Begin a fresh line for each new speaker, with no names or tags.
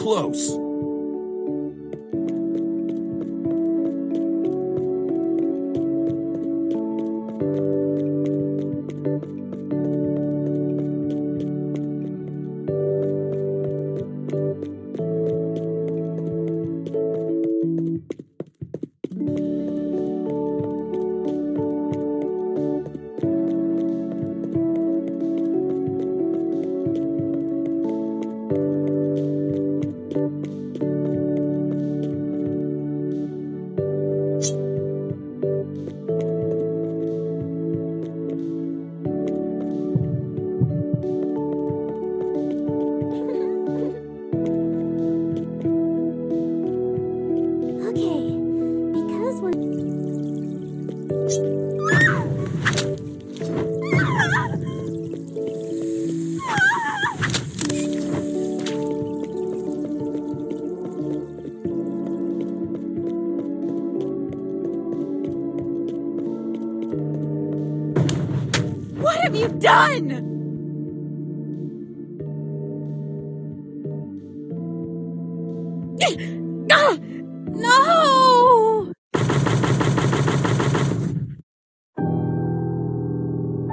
close.
What have you done? No!